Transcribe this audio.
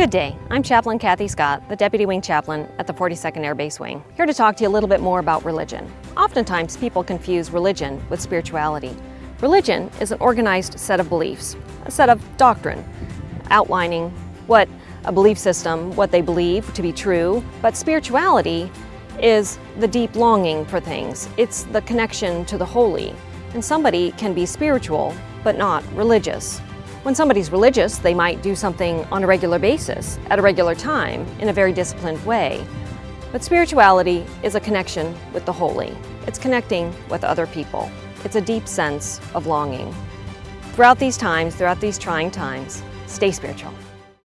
Good day. I'm Chaplain Kathy Scott, the Deputy Wing Chaplain at the 42nd Air Base Wing. Here to talk to you a little bit more about religion. Oftentimes people confuse religion with spirituality. Religion is an organized set of beliefs, a set of doctrine, outlining what a belief system, what they believe to be true, but spirituality is the deep longing for things. It's the connection to the holy. And somebody can be spiritual, but not religious. When somebody's religious, they might do something on a regular basis, at a regular time, in a very disciplined way. But spirituality is a connection with the holy. It's connecting with other people. It's a deep sense of longing. Throughout these times, throughout these trying times, stay spiritual.